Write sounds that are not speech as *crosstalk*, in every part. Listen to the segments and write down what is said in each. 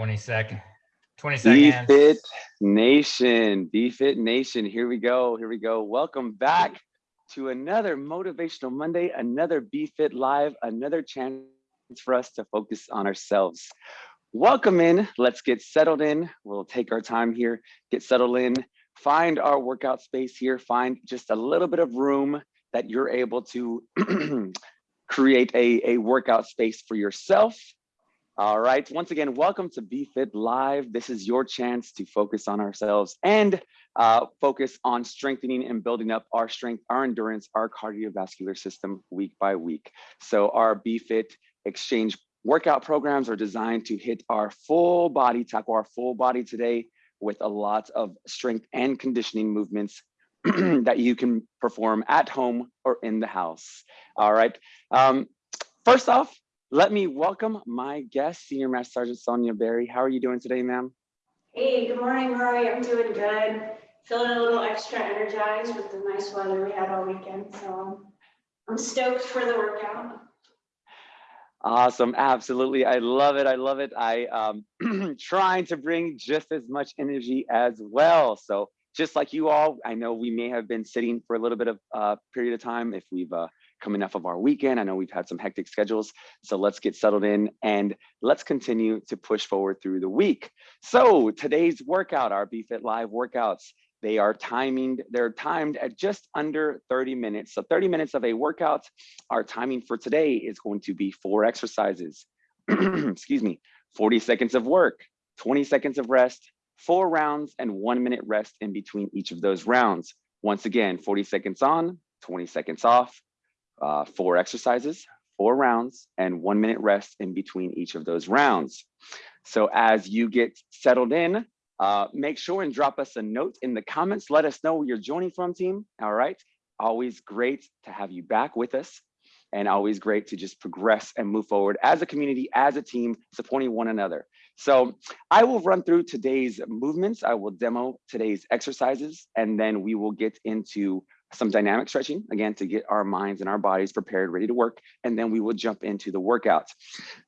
20 second, 20 seconds. BFit Nation, BFit Nation, here we go, here we go. Welcome back to another Motivational Monday, another BFit Live, another chance for us to focus on ourselves. Welcome in, let's get settled in. We'll take our time here, get settled in, find our workout space here, find just a little bit of room that you're able to *clears throat* create a, a workout space for yourself all right, once again, welcome to BFit Live. This is your chance to focus on ourselves and uh, focus on strengthening and building up our strength, our endurance, our cardiovascular system week by week. So our BFit exchange workout programs are designed to hit our full body, tackle our full body today with a lot of strength and conditioning movements *clears throat* that you can perform at home or in the house. All right. Um, first off, let me welcome my guest, Senior Master Sergeant Sonia Berry. How are you doing today, ma'am? Hey, good morning, Rory. I'm doing good. Feeling a little extra energized with the nice weather we had all weekend. So I'm stoked for the workout. Awesome. Absolutely. I love it. I love it. I um *clears throat* trying to bring just as much energy as well. So just like you all, I know we may have been sitting for a little bit of uh period of time if we've uh, coming off of our weekend. I know we've had some hectic schedules, so let's get settled in and let's continue to push forward through the week. So today's workout, our BFit Live workouts, they are timing, they're timed at just under 30 minutes. So 30 minutes of a workout, our timing for today is going to be four exercises, *clears throat* excuse me, 40 seconds of work, 20 seconds of rest, four rounds and one minute rest in between each of those rounds. Once again, 40 seconds on, 20 seconds off, uh, four exercises, four rounds, and one minute rest in between each of those rounds. So as you get settled in, uh, make sure and drop us a note in the comments. Let us know where you're joining from, team. All right. Always great to have you back with us and always great to just progress and move forward as a community, as a team, supporting one another. So I will run through today's movements. I will demo today's exercises, and then we will get into some dynamic stretching, again, to get our minds and our bodies prepared, ready to work, and then we will jump into the workouts.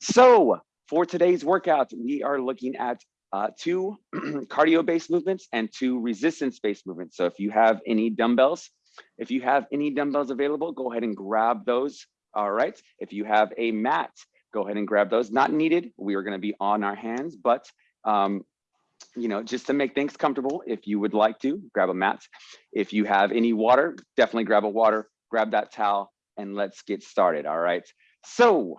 So for today's workout, we are looking at uh, two *clears throat* cardio-based movements and two resistance-based movements. So if you have any dumbbells, if you have any dumbbells available, go ahead and grab those. All right. If you have a mat, go ahead and grab those. Not needed. We are going to be on our hands, but um, you know, just to make things comfortable, if you would like to, grab a mat. If you have any water, definitely grab a water, grab that towel, and let's get started, all right? So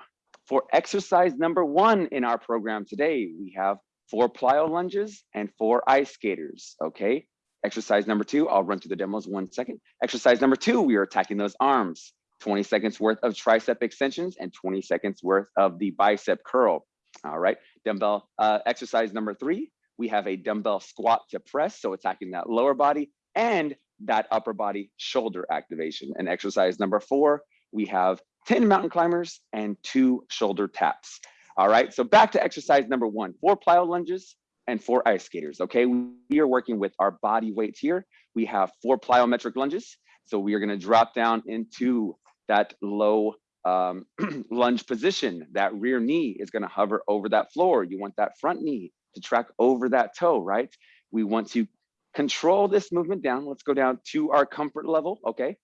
for exercise number one in our program today, we have four plyo lunges and four ice skaters, okay? Exercise number two, I'll run through the demos one second. Exercise number two, we are attacking those arms. 20 seconds worth of tricep extensions and 20 seconds worth of the bicep curl. All right, dumbbell uh, exercise number three, we have a dumbbell squat to press, so attacking that lower body and that upper body shoulder activation. And exercise number four, we have 10 mountain climbers and two shoulder taps. All right, so back to exercise number one, four plyo lunges and four ice skaters, okay? We are working with our body weights here. We have four plyometric lunges. So we are gonna drop down into that low um, *clears throat* lunge position. That rear knee is gonna hover over that floor. You want that front knee to track over that toe, right? We want to control this movement down. Let's go down to our comfort level, okay?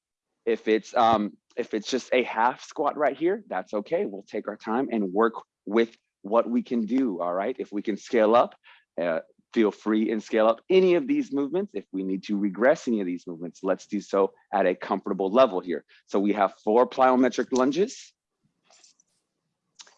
If it's um, if it's just a half squat right here, that's okay. We'll take our time and work with what we can do, all right? If we can scale up, uh, feel free and scale up any of these movements. If we need to regress any of these movements, let's do so at a comfortable level here. So we have four plyometric lunges.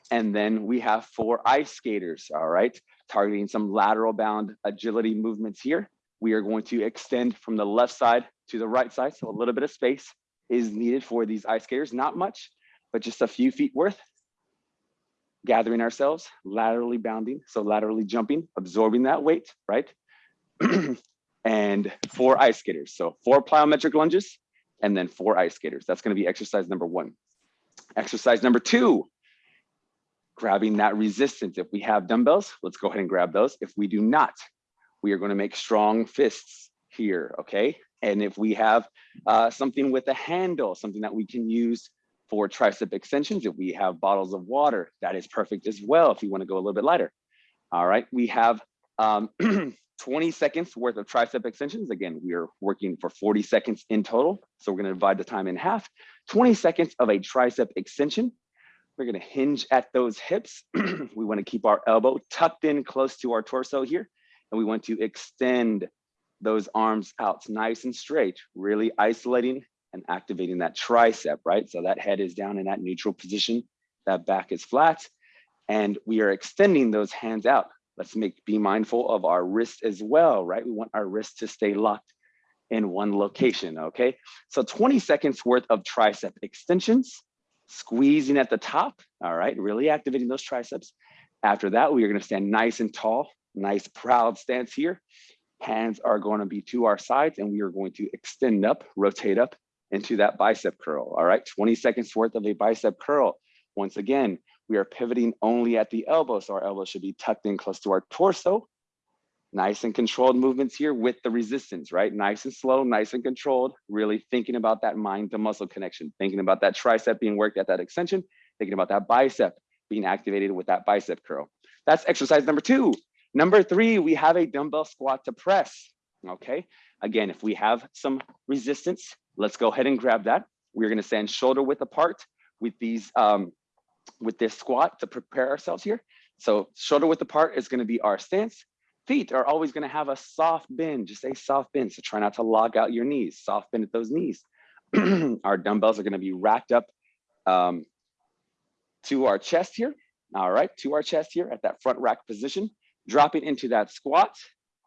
And then we have four ice skaters, all right? Targeting some lateral bound agility movements here. We are going to extend from the left side to the right side. So a little bit of space is needed for these ice skaters, not much, but just a few feet worth. Gathering ourselves, laterally bounding, so laterally jumping, absorbing that weight, right? *clears throat* and four ice skaters. So four plyometric lunges and then four ice skaters. That's gonna be exercise number one. Exercise number two, grabbing that resistance. If we have dumbbells, let's go ahead and grab those. If we do not, we are gonna make strong fists here, okay? And if we have uh, something with a handle, something that we can use for tricep extensions, if we have bottles of water, that is perfect as well if you wanna go a little bit lighter. All right, we have um, *clears throat* 20 seconds worth of tricep extensions. Again, we are working for 40 seconds in total. So we're gonna divide the time in half. 20 seconds of a tricep extension. We're gonna hinge at those hips. *clears throat* we wanna keep our elbow tucked in close to our torso here. And we want to extend those arms out nice and straight, really isolating and activating that tricep, right? So that head is down in that neutral position, that back is flat, and we are extending those hands out. Let's make be mindful of our wrist as well, right? We want our wrist to stay locked in one location, okay? So 20 seconds worth of tricep extensions, squeezing at the top, all right? Really activating those triceps. After that, we are gonna stand nice and tall, nice proud stance here. Hands are gonna be to our sides and we are going to extend up, rotate up into that bicep curl, all right? 20 seconds worth of a bicep curl. Once again, we are pivoting only at the elbow, so our elbow should be tucked in close to our torso. Nice and controlled movements here with the resistance, right? Nice and slow, nice and controlled, really thinking about that mind to muscle connection, thinking about that tricep being worked at that extension, thinking about that bicep being activated with that bicep curl. That's exercise number two. Number three, we have a dumbbell squat to press, okay? Again, if we have some resistance, let's go ahead and grab that. We're gonna stand shoulder width apart with these, um, with this squat to prepare ourselves here. So shoulder width apart is gonna be our stance. Feet are always gonna have a soft bend, just a soft bend. So try not to lock out your knees, soft bend at those knees. *clears throat* our dumbbells are gonna be racked up um, to our chest here. All right, to our chest here at that front rack position, dropping into that squat.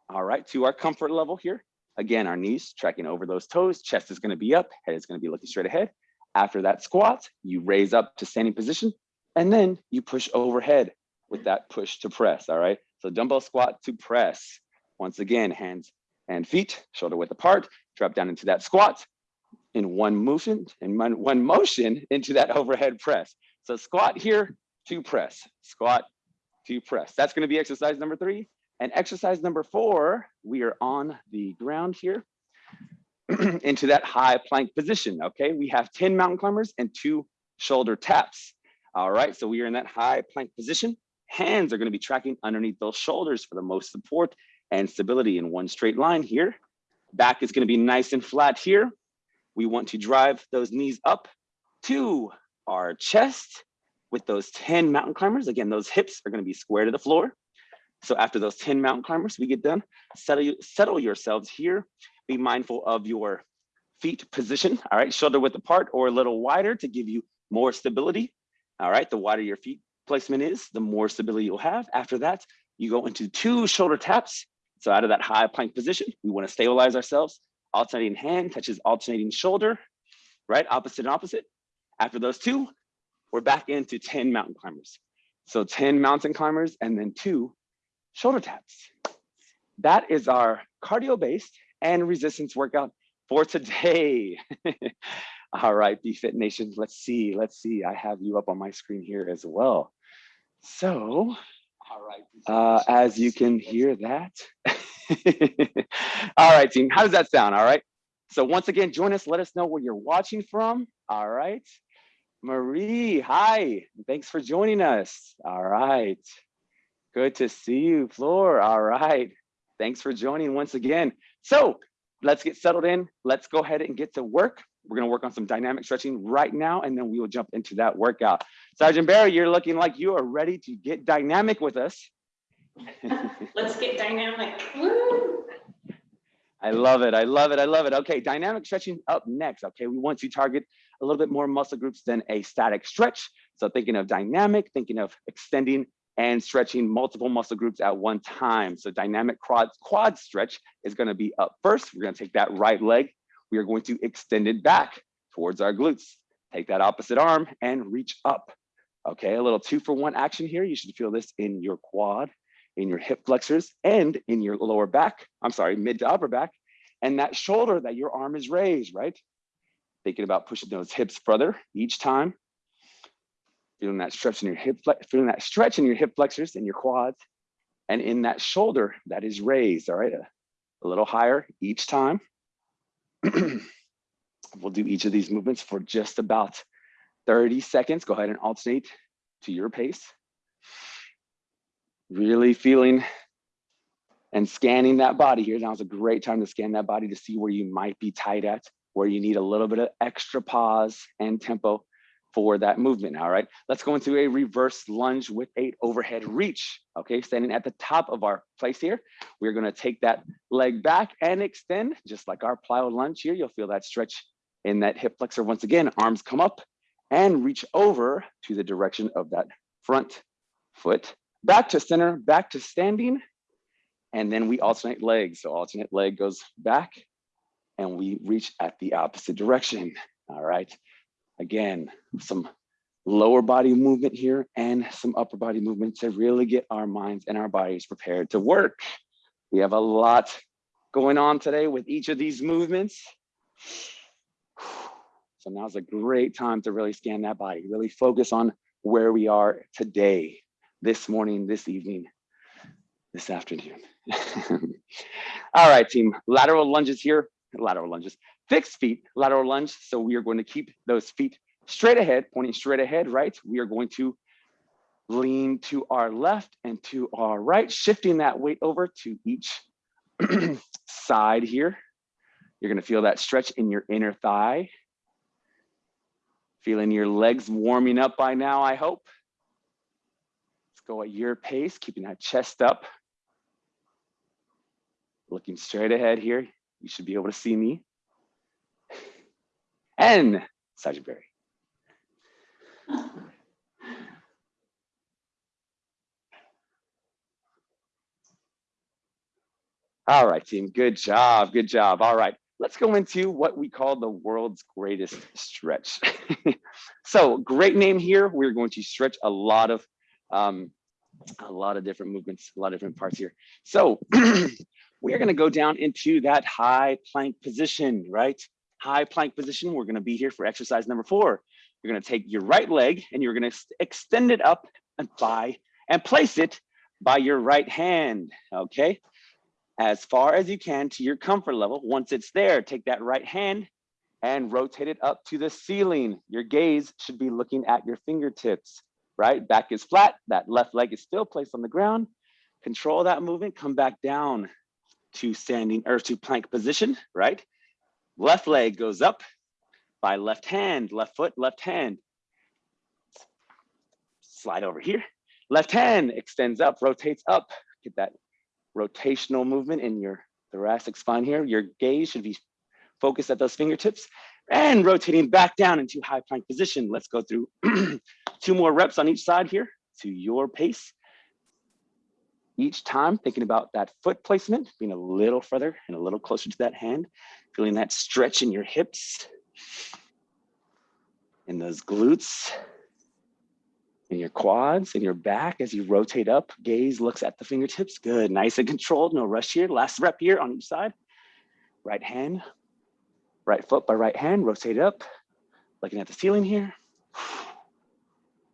All right, to our comfort level here. Again, our knees tracking over those toes, chest is gonna be up, head is gonna be looking straight ahead. After that squat, you raise up to standing position, and then you push overhead with that push to press, all right? So dumbbell squat to press. Once again, hands and feet, shoulder width apart, drop down into that squat in one motion, one, one motion into that overhead press. So squat here to press, squat to press. That's gonna be exercise number three. And exercise number four, we are on the ground here *clears throat* into that high plank position, okay? We have 10 mountain climbers and two shoulder taps. All right, so we are in that high plank position. Hands are gonna be tracking underneath those shoulders for the most support and stability in one straight line here. Back is gonna be nice and flat here. We want to drive those knees up to our chest with those 10 mountain climbers. Again, those hips are gonna be square to the floor. So after those 10 mountain climbers, we get done, settle, settle yourselves here. Be mindful of your feet position, all right? Shoulder width apart or a little wider to give you more stability. All right, the wider your feet placement is, the more stability you'll have. After that, you go into two shoulder taps. So out of that high plank position, we wanna stabilize ourselves. Alternating hand touches alternating shoulder, right? Opposite and opposite. After those two, we're back into 10 mountain climbers. So 10 mountain climbers and then two shoulder taps. That is our cardio-based and resistance workout for today. *laughs* All right, BFit Nation, let's see, let's see. I have you up on my screen here as well. So, all right, uh, as you can hear that. *laughs* all right, team, how does that sound? All right. So once again, join us. Let us know where you're watching from. All right. Marie, hi. Thanks for joining us. All right. Good to see you, Floor. All right. Thanks for joining once again. So let's get settled in. Let's go ahead and get to work. We're gonna work on some dynamic stretching right now, and then we will jump into that workout. Sergeant Barry, you're looking like you are ready to get dynamic with us. *laughs* Let's get dynamic. Woo! I love it. I love it. I love it. Okay, dynamic stretching up next. Okay, we want to target a little bit more muscle groups than a static stretch. So thinking of dynamic, thinking of extending and stretching multiple muscle groups at one time. So dynamic quad, quad stretch is gonna be up first. We're gonna take that right leg. We are going to extend it back towards our glutes. Take that opposite arm and reach up. Okay, a little two for one action here. You should feel this in your quad, in your hip flexors, and in your lower back. I'm sorry, mid to upper back. And that shoulder that your arm is raised, right? Thinking about pushing those hips further each time. Feeling that stretch in your hip, feeling that stretch in your hip flexors and your quads, and in that shoulder that is raised. All right, a, a little higher each time. *clears throat* we'll do each of these movements for just about 30 seconds. Go ahead and alternate to your pace. Really feeling and scanning that body here. Now is a great time to scan that body to see where you might be tight at, where you need a little bit of extra pause and tempo for that movement. All right, let's go into a reverse lunge with a overhead reach. Okay, standing at the top of our place here. We're gonna take that leg back and extend, just like our plyo lunge here. You'll feel that stretch in that hip flexor. Once again, arms come up and reach over to the direction of that front foot. Back to center, back to standing. And then we alternate legs. So alternate leg goes back and we reach at the opposite direction. All right. Again, some lower body movement here and some upper body movement to really get our minds and our bodies prepared to work. We have a lot going on today with each of these movements. So now's a great time to really scan that body, really focus on where we are today, this morning, this evening, this afternoon. *laughs* All right, team, lateral lunges here, lateral lunges, fixed feet, lateral lunge. So we are going to keep those feet straight ahead, pointing straight ahead, right? We are going to lean to our left and to our right, shifting that weight over to each *clears throat* side here. You're gonna feel that stretch in your inner thigh. Feeling your legs warming up by now, I hope. Let's go at your pace, keeping that chest up. Looking straight ahead here. You should be able to see me. And Sergeant Barry. All right, team, good job, good job. All right, let's go into what we call the world's greatest stretch. *laughs* so great name here. We're going to stretch a lot of um, a lot of different movements, a lot of different parts here. So *clears throat* we're gonna go down into that high plank position, right? High plank position, we're gonna be here for exercise number four. You're gonna take your right leg and you're gonna extend it up and by and place it by your right hand, okay? As far as you can to your comfort level. Once it's there, take that right hand and rotate it up to the ceiling. Your gaze should be looking at your fingertips, right? Back is flat, that left leg is still placed on the ground. Control that movement, come back down to standing or to plank position, right? Left leg goes up by left hand, left foot, left hand. Slide over here. Left hand extends up, rotates up. Get that rotational movement in your thoracic spine here. Your gaze should be focused at those fingertips and rotating back down into high plank position. Let's go through *clears throat* two more reps on each side here to your pace. Each time thinking about that foot placement, being a little further and a little closer to that hand, feeling that stretch in your hips and those glutes in your quads and your back as you rotate up. Gaze looks at the fingertips. Good, nice and controlled, no rush here. Last rep here on each side. Right hand, right foot by right hand, rotate up. Looking at the ceiling here.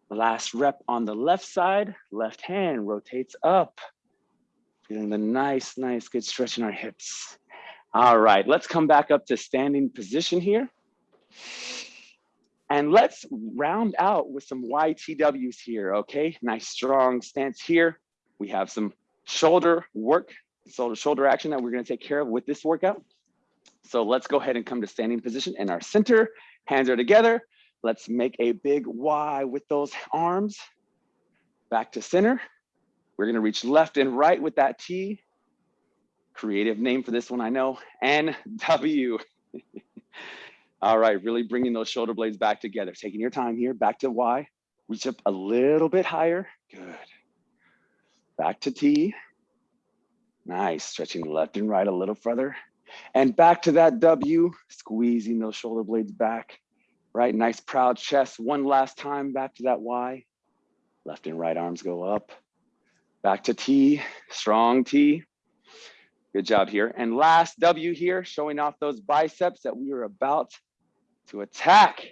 Last rep on the left side, left hand rotates up. Feeling the nice, nice, good stretch in our hips. All right, let's come back up to standing position here. And let's round out with some YTWs here, okay? Nice strong stance here. We have some shoulder work, shoulder, shoulder action that we're gonna take care of with this workout. So let's go ahead and come to standing position in our center. Hands are together. Let's make a big Y with those arms. Back to center. We're gonna reach left and right with that T. Creative name for this one, I know, and W. *laughs* All right, really bringing those shoulder blades back together. Taking your time here, back to Y. Reach up a little bit higher, good. Back to T. Nice, stretching left and right a little further. And back to that W, squeezing those shoulder blades back right? Nice proud chest. One last time back to that Y. Left and right arms go up. Back to T, strong T. Good job here. And last W here, showing off those biceps that we are about to attack.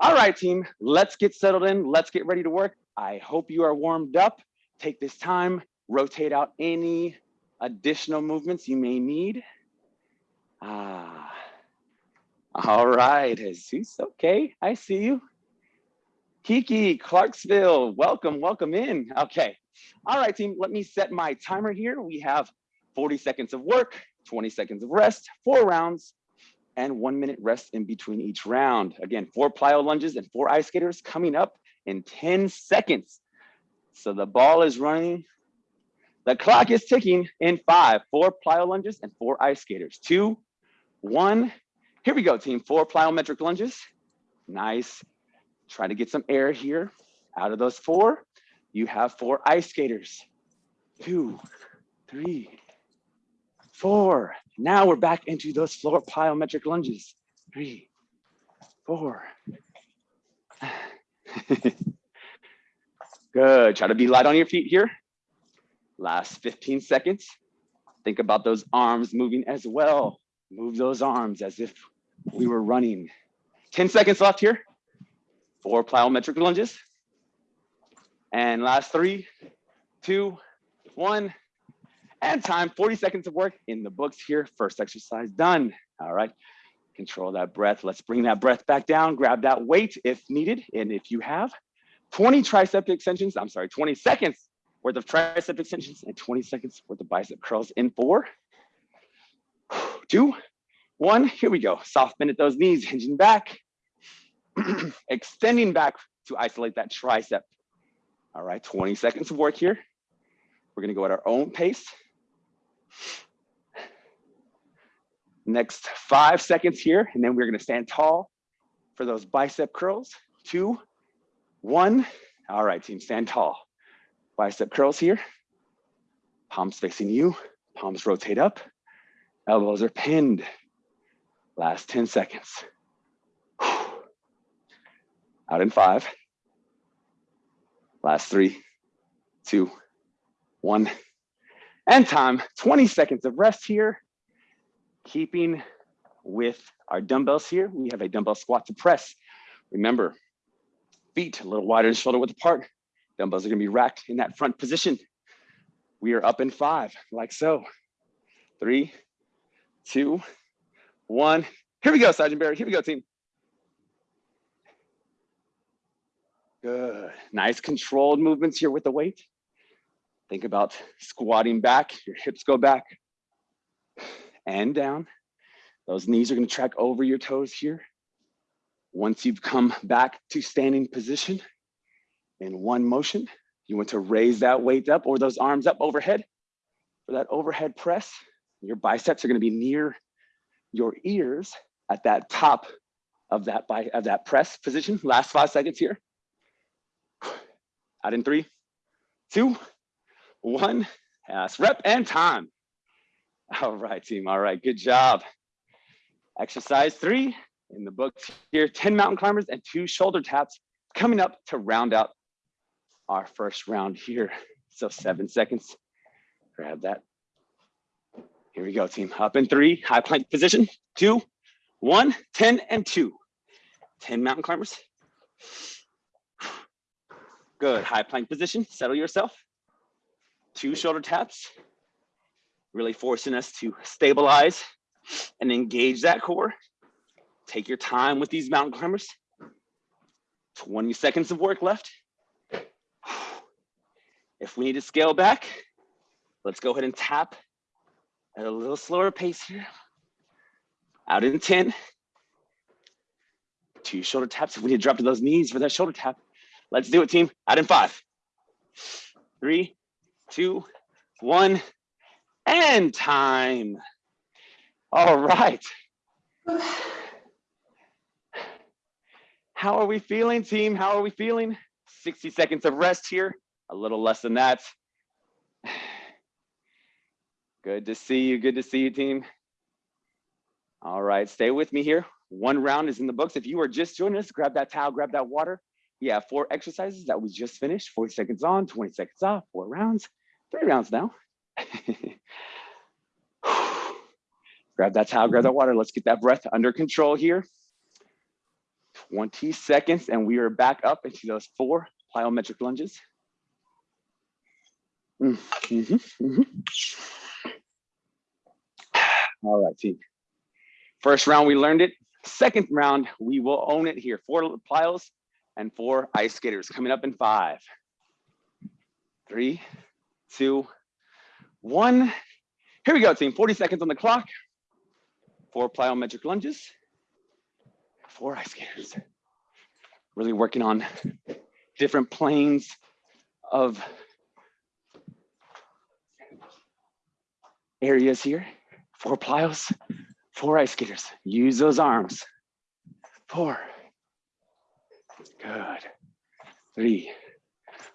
All right, team, let's get settled in. Let's get ready to work. I hope you are warmed up. Take this time, rotate out any additional movements you may need. Ah, all right, Jesus. Okay, I see you. Kiki, Clarksville, welcome, welcome in. Okay. All right, team, let me set my timer here. We have 40 seconds of work, 20 seconds of rest, four rounds, and one minute rest in between each round. Again, four plyo lunges and four ice skaters coming up in 10 seconds. So the ball is running. The clock is ticking in five, four plyo lunges and four ice skaters. Two, one. Here we go, team. Four plyometric lunges. Nice. Try to get some air here. Out of those four, you have four ice skaters. Two, three, four. Now we're back into those floor plyometric lunges. Three, four. *laughs* Good. Try to be light on your feet here. Last 15 seconds. Think about those arms moving as well. Move those arms as if we were running. 10 seconds left here. Four plyometric lunges. And last three, two, one, and time. 40 seconds of work in the books here. First exercise done. All right. Control that breath. Let's bring that breath back down. Grab that weight if needed. And if you have 20 tricep extensions, I'm sorry, 20 seconds worth of tricep extensions and 20 seconds worth of bicep curls in four, two, one. Here we go. Soft bend at those knees, hinging back, *clears throat* extending back to isolate that tricep. All right, 20 seconds of work here. We're gonna go at our own pace. Next five seconds here, and then we're gonna stand tall for those bicep curls. Two, one. All right, team, stand tall. Bicep curls here. Palms facing you, palms rotate up. Elbows are pinned. Last 10 seconds. Out in five. Last three, two, one. And time, 20 seconds of rest here. Keeping with our dumbbells here, we have a dumbbell squat to press. Remember, feet a little wider and shoulder width apart. Dumbbells are gonna be racked in that front position. We are up in five, like so. Three, two, one. Here we go, Sergeant Barry. Here we go, team. Good. Nice controlled movements here with the weight. Think about squatting back, your hips go back and down. Those knees are gonna track over your toes here. Once you've come back to standing position in one motion, you want to raise that weight up or those arms up overhead for that overhead press. Your biceps are gonna be near your ears at that top of that, by of that press position. Last five seconds here. Out in three, two, one. Last rep and time. All right, team. All right, good job. Exercise three in the books here, 10 mountain climbers and two shoulder taps coming up to round out our first round here. So seven seconds, grab that. Here we go, team. Up in three, high plank position, two, one, 10 and two. 10 mountain climbers. Good, high plank position, settle yourself. Two shoulder taps, really forcing us to stabilize and engage that core. Take your time with these mountain climbers. 20 seconds of work left. If we need to scale back, let's go ahead and tap at a little slower pace here. Out in 10. Two shoulder taps. If we need to drop to those knees for that shoulder tap, let's do it, team. Out in five, three, two, one, and time. All right. How are we feeling, team? How are we feeling? 60 seconds of rest here, a little less than that. Good to see you, good to see you, team. All right, stay with me here. One round is in the books. If you are just joining us, grab that towel, grab that water. We have four exercises that we just finished, 40 seconds on, 20 seconds off, four rounds, three rounds now. *sighs* grab that towel, grab that water. Let's get that breath under control here. 20 seconds and we are back up into those four plyometric lunges. Mm -hmm, mm -hmm. All right, team. First round, we learned it. Second round, we will own it here. Four plyos and four ice skaters coming up in five, three, two, one. Here we go, team. 40 seconds on the clock. Four plyometric lunges, four ice skaters. Really working on different planes of areas here. Four plyos, four ice skaters. Use those arms. Four. Good. Three,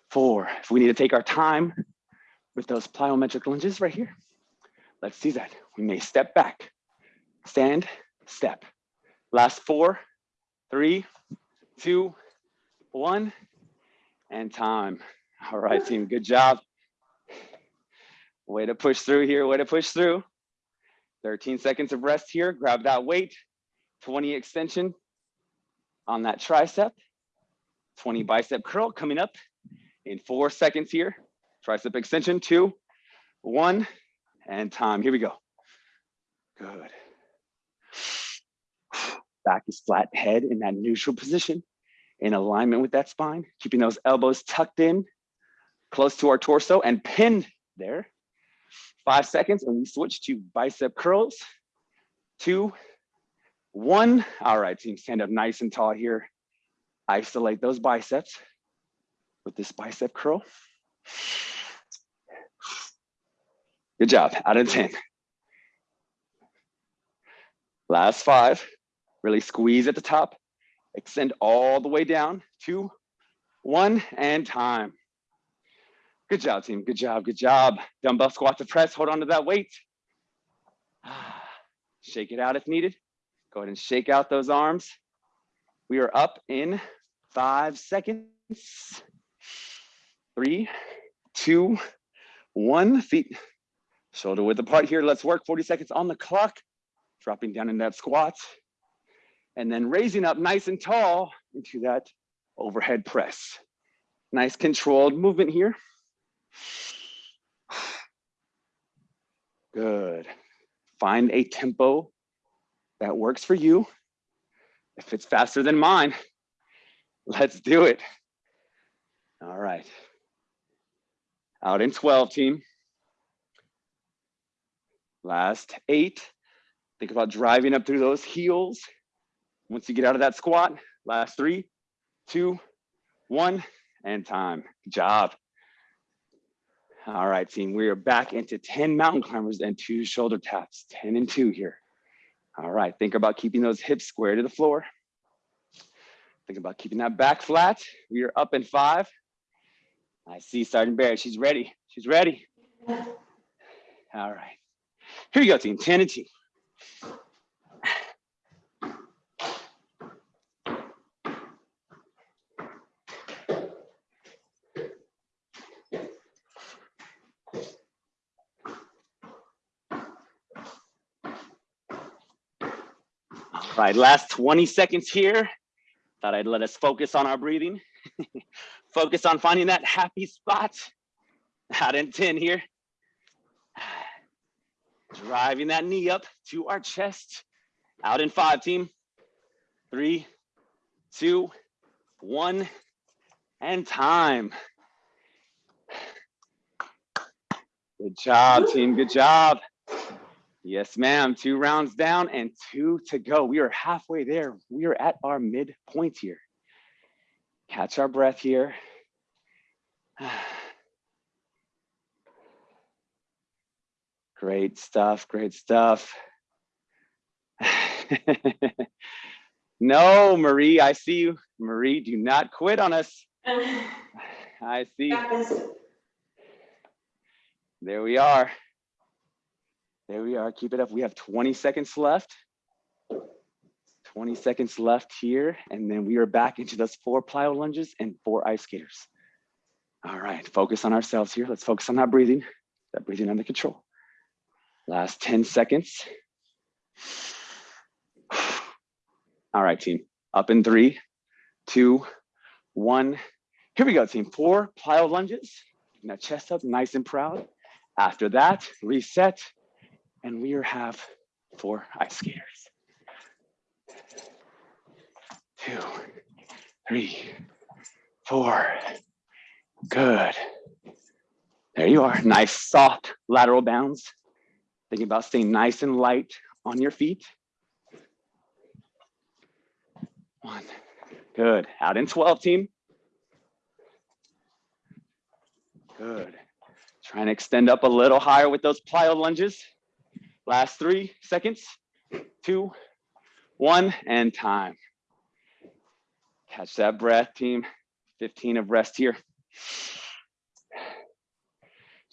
four. If we need to take our time with those plyometric lunges right here, let's do that. We may step back, stand, step. Last four, three, two, one, and time. All right, team, good job. Way to push through here, way to push through. 13 seconds of rest here, grab that weight, 20 extension on that tricep, 20 bicep curl coming up in four seconds here. Tricep extension, two, one, and time. Here we go. Good. Back is flat, head in that neutral position, in alignment with that spine, keeping those elbows tucked in, close to our torso and pinned there. Five seconds, and we switch to bicep curls. Two, one. All right, team, stand up nice and tall here. Isolate those biceps with this bicep curl. Good job, out of 10. Last five, really squeeze at the top, extend all the way down, two, one, and time. Good job, team, good job, good job. Dumbbell squat to press, hold on to that weight. *sighs* Shake it out if needed. Go ahead and shake out those arms. We are up in five seconds. Three, two, one. Feet shoulder width apart here. Let's work 40 seconds on the clock. Dropping down in that squat. And then raising up nice and tall into that overhead press. Nice controlled movement here. Good. Find a tempo that works for you. If it's faster than mine, let's do it. All right. Out in 12, team. Last eight. Think about driving up through those heels. Once you get out of that squat, last three, two, one, and time. Good job. All right, team, we are back into 10 mountain climbers and two shoulder taps, 10 and two here. All right, think about keeping those hips square to the floor. Think about keeping that back flat. We are up in five. I see Sergeant Barrett, she's ready, she's ready. All right, here you go, team, 10 and two. All right, last 20 seconds here. Thought I'd let us focus on our breathing. *laughs* focus on finding that happy spot. Out in 10 here. Driving that knee up to our chest. Out in five, team. Three, two, one, and time. Good job, team. Good job. Yes, ma'am. Two rounds down and two to go. We are halfway there. We are at our midpoint here. Catch our breath here. *sighs* Great stuff. Great stuff. *laughs* no, Marie, I see you. Marie, do not quit on us. *laughs* I see. There we are. There we are. Keep it up. We have 20 seconds left. 20 seconds left here. And then we are back into those four plyo lunges and four ice skaters. All right. Focus on ourselves here. Let's focus on that breathing, that breathing under control. Last 10 seconds. All right, team. Up in three, two, one. Here we go, team. Four plyo lunges. Now chest up, nice and proud. After that, reset, and we have four ice skaters. Two, three, four. Good. There you are. Nice soft lateral bounds. Thinking about staying nice and light on your feet. One. Good. Out in 12 team. Good. Try and extend up a little higher with those plyo lunges. Last three seconds. Two, one, and time. Catch that breath, team. 15 of rest here.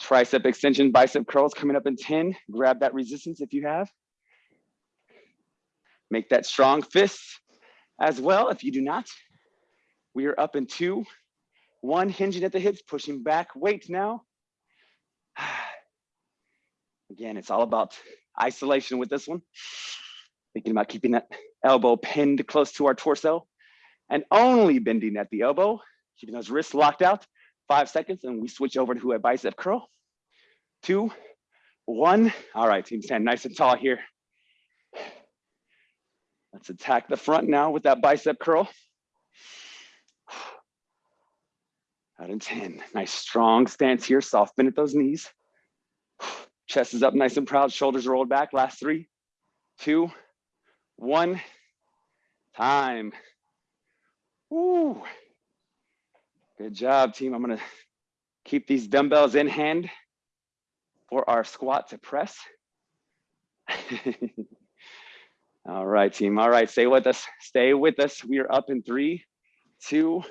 Tricep extension, bicep curls coming up in 10. Grab that resistance if you have. Make that strong fist as well if you do not. We are up in two, one, hinging at the hips, pushing back weight now. *sighs* Again, it's all about isolation with this one. Thinking about keeping that elbow pinned close to our torso and only bending at the elbow, keeping those wrists locked out. Five seconds and we switch over to a bicep curl. Two, one. All right, team stand nice and tall here. Let's attack the front now with that bicep curl. Out in 10. Nice strong stance here. Soft bend at those knees. Chest is up nice and proud. Shoulders rolled back. Last three, two, one. Time. Woo. Good job, team. I'm going to keep these dumbbells in hand for our squat to press. *laughs* All right, team. All right, stay with us. Stay with us. We are up in three, two,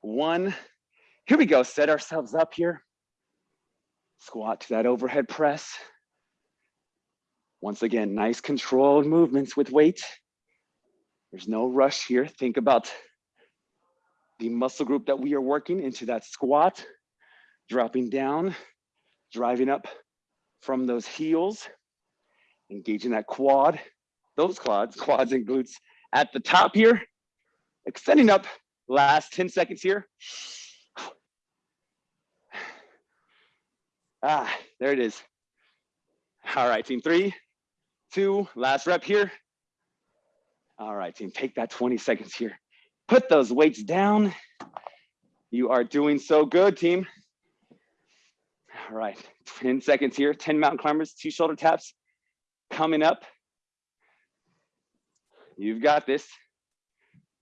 one. Here we go. Set ourselves up here. Squat to that overhead press. Once again, nice controlled movements with weight. There's no rush here. Think about the muscle group that we are working into that squat, dropping down, driving up from those heels, engaging that quad, those quads, *laughs* quads and glutes at the top here, extending up last 10 seconds here. *sighs* Ah, there it is. All right, team, three, two, last rep here. All right, team, take that 20 seconds here. Put those weights down. You are doing so good, team. All right, 10 seconds here, 10 mountain climbers, two shoulder taps coming up. You've got this.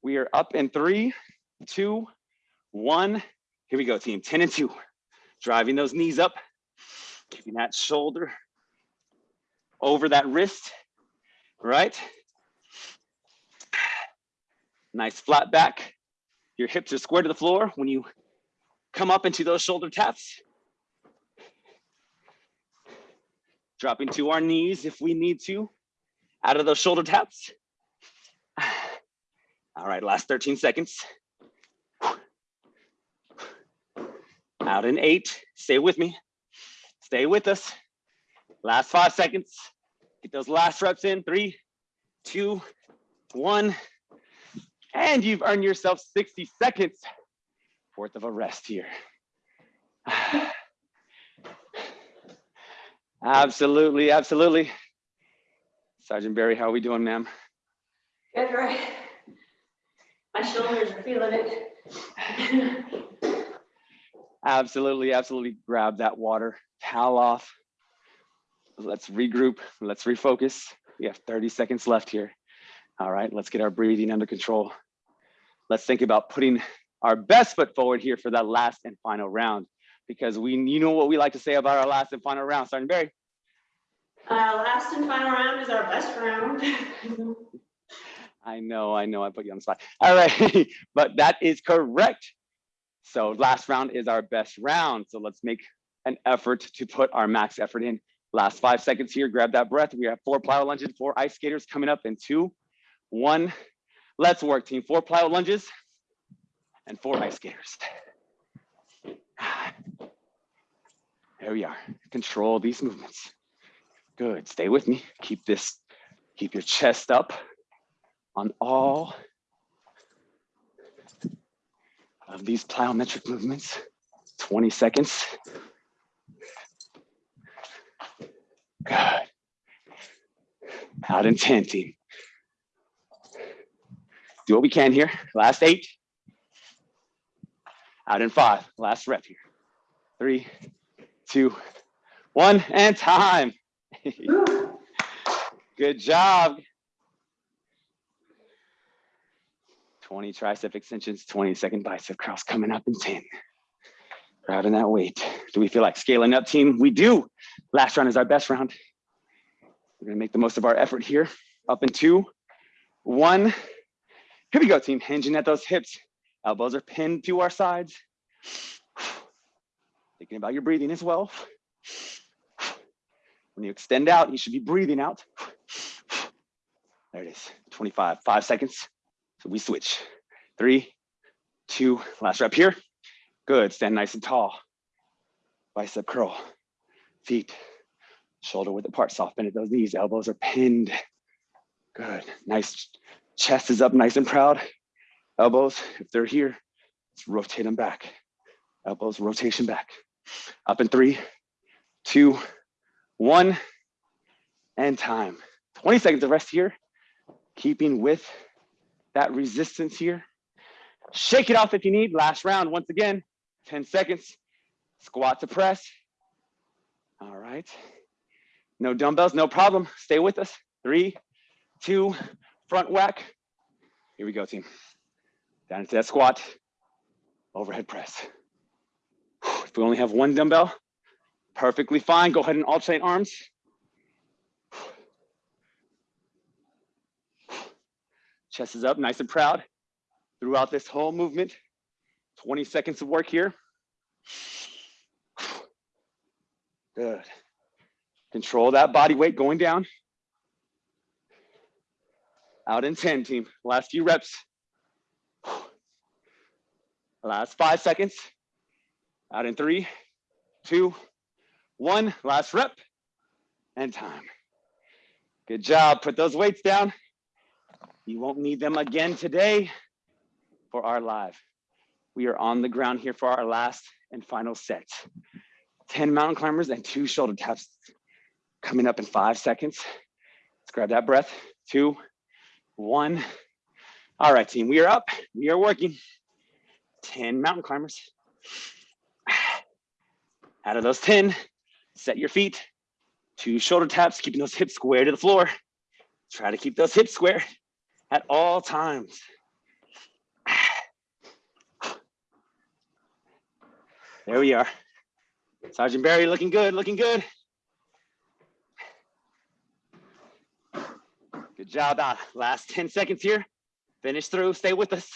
We are up in three, two, one. Here we go, team, 10 and two. Driving those knees up, keeping that shoulder over that wrist, right? Nice flat back. Your hips are square to the floor when you come up into those shoulder taps. Dropping to our knees if we need to, out of those shoulder taps. All right, last 13 seconds. Out in eight, stay with me. Stay with us. Last five seconds. Get those last reps in, three, two, one. And you've earned yourself 60 seconds worth of a rest here. *sighs* Absolutely, absolutely. Sergeant Barry, how are we doing, ma'am? Good, right? My shoulders are feeling it. *laughs* Absolutely, absolutely. Grab that water, towel off. Let's regroup, let's refocus. We have 30 seconds left here. All right, let's get our breathing under control. Let's think about putting our best foot forward here for that last and final round because we, you know what we like to say about our last and final round, Sergeant Barry. Uh, last and final round is our best round. *laughs* I know, I know, I put you on the spot. All right, *laughs* but that is correct. So last round is our best round. So let's make an effort to put our max effort in. Last five seconds here, grab that breath. We have four plyo lunges, four ice skaters coming up in two, one. Let's work team, four plyo lunges and four ice skaters. *sighs* There we are, control these movements. Good, stay with me. Keep this, keep your chest up on all of these plyometric movements. 20 seconds. Good. Out in 10, team. Do what we can here. Last eight. Out in five, last rep here. Three, two, one, and time. *laughs* Good job. 20 tricep extensions, 20 second bicep curls coming up in 10. Grabbing that weight. Do we feel like scaling up team? We do. Last round is our best round. We're gonna make the most of our effort here. Up in two, one. Here we go team, hinging at those hips. Elbows are pinned to our sides. Thinking about your breathing as well. When you extend out, you should be breathing out. There it is, 25, five seconds. So we switch. Three, two, last rep here. Good, stand nice and tall. Bicep curl, feet, shoulder width apart, soft bend at those knees, elbows are pinned. Good, nice, chest is up nice and proud. Elbows, if they're here, let's rotate them back. Elbows, rotation back. Up in three, two, one, and time. 20 seconds of rest here, keeping with that resistance here. Shake it off if you need. Last round, once again, 10 seconds. Squat to press. All right. No dumbbells, no problem. Stay with us. Three, two, front whack. Here we go, team. Down into that squat. Overhead press. If we only have one dumbbell, perfectly fine. Go ahead and alternate arms. Chest is up, nice and proud. Throughout this whole movement, 20 seconds of work here. Good. Control that body weight going down. Out in 10, team. Last few reps. Last five seconds. Out in three, two, one. Last rep and time. Good job. Put those weights down. You won't need them again today for our live. We are on the ground here for our last and final set. 10 mountain climbers and two shoulder taps coming up in five seconds. Let's grab that breath. Two, one. All right, team, we are up. We are working. 10 mountain climbers. Out of those 10, set your feet. Two shoulder taps, keeping those hips square to the floor. Try to keep those hips square at all times. There we are. Sergeant Barry looking good, looking good. Good job. Doc. Last 10 seconds here. Finish through, stay with us.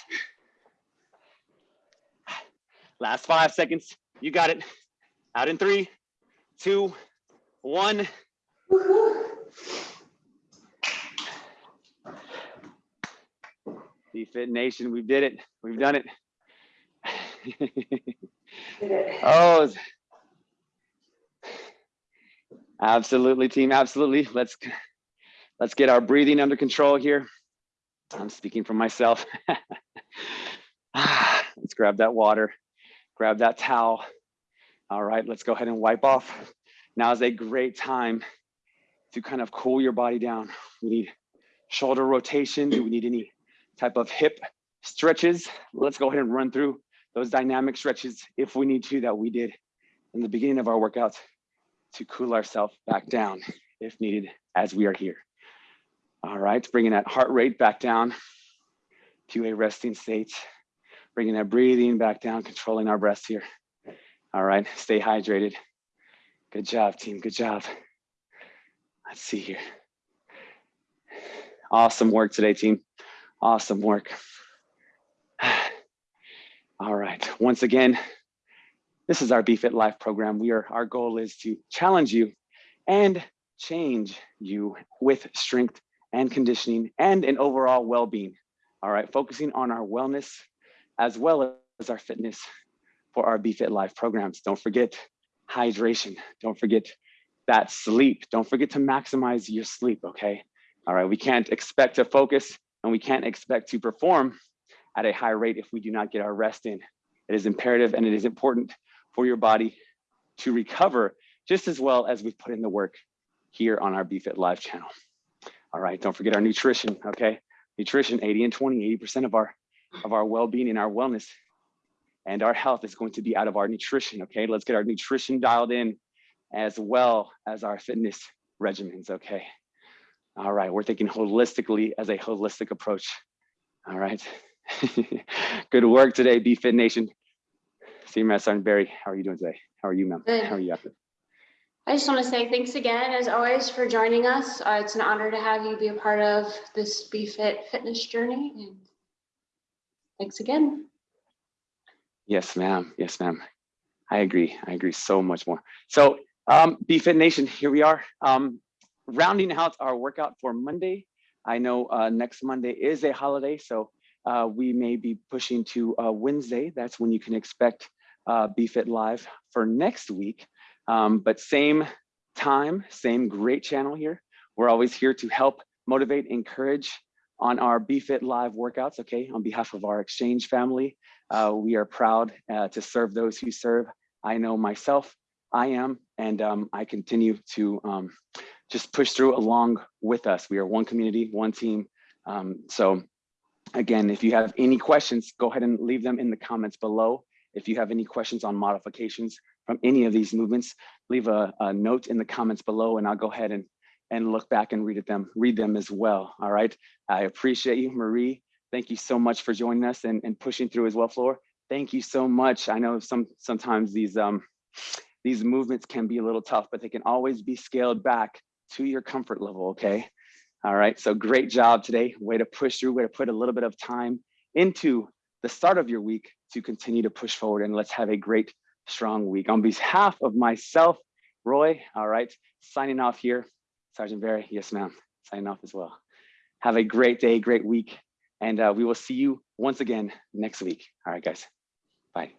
Last five seconds. You got it. Out in three, two, one. Woohoo. Fit Nation, we did it. We've done it. *laughs* oh, absolutely, team. Absolutely. Let's let's get our breathing under control here. I'm speaking for myself. *laughs* Ah, let's grab that water, grab that towel. All right, let's go ahead and wipe off. Now is a great time to kind of cool your body down. We need shoulder rotation. Do we need any type of hip stretches? Let's go ahead and run through those dynamic stretches if we need to that we did in the beginning of our workouts to cool ourselves back down if needed as we are here. All right, bringing that heart rate back down to a resting state, bringing that breathing back down, controlling our breaths here. All right, stay hydrated. Good job, team, good job. Let's see here. Awesome work today, team. Awesome work. *sighs* All right, once again, this is our BFit Life program. We are, our goal is to challenge you and change you with strength and conditioning and an overall well-being. All right, focusing on our wellness as well as our fitness for our BFit Life programs. Don't forget hydration. Don't forget that sleep. Don't forget to maximize your sleep, okay? All right, we can't expect to focus and we can't expect to perform at a high rate if we do not get our rest in. It is imperative and it is important for your body to recover just as well as we've put in the work here on our BFit Live channel. All right, don't forget our nutrition, okay? Nutrition, 80 and 20, 80% of our of our well-being and our wellness and our health is going to be out of our nutrition. Okay, let's get our nutrition dialed in as well as our fitness regimens. Okay. All right, we're thinking holistically as a holistic approach. All right. *laughs* Good work today, Be Fit Nation. See you, Matt Sergeant Barry. How are you doing today? How are you, ma'am? How are you after? I just want to say thanks again, as always, for joining us. Uh, it's an honor to have you be a part of this Be Fit fitness journey. And thanks again. Yes, ma'am. Yes, ma'am. I agree. I agree so much more. So, um, Be Fit Nation, here we are. Um, rounding out our workout for Monday. I know uh, next Monday is a holiday, so uh, we may be pushing to uh, Wednesday. That's when you can expect uh, Be Fit Live for next week. Um, but same time, same great channel here. We're always here to help motivate, encourage on our Be Fit Live workouts. Okay, on behalf of our Exchange family, uh, we are proud uh, to serve those who serve. I know myself, I am, and um, I continue to um, just push through along with us. We are one community, one team. Um, so again, if you have any questions, go ahead and leave them in the comments below. If you have any questions on modifications from any of these movements, leave a, a note in the comments below and I'll go ahead and, and look back and read them, read them as well. All right. I appreciate you, Marie. Thank you so much for joining us and, and pushing through as well, Floor. Thank you so much. I know some sometimes these um these movements can be a little tough, but they can always be scaled back to your comfort level. Okay. All right. So great job today. Way to push through, way to put a little bit of time into the start of your week to continue to push forward and let's have a great, strong week. On behalf of myself, Roy, all right, signing off here. Sergeant Barry, yes, ma'am, signing off as well. Have a great day, great week, and uh, we will see you once again next week. All right, guys, bye.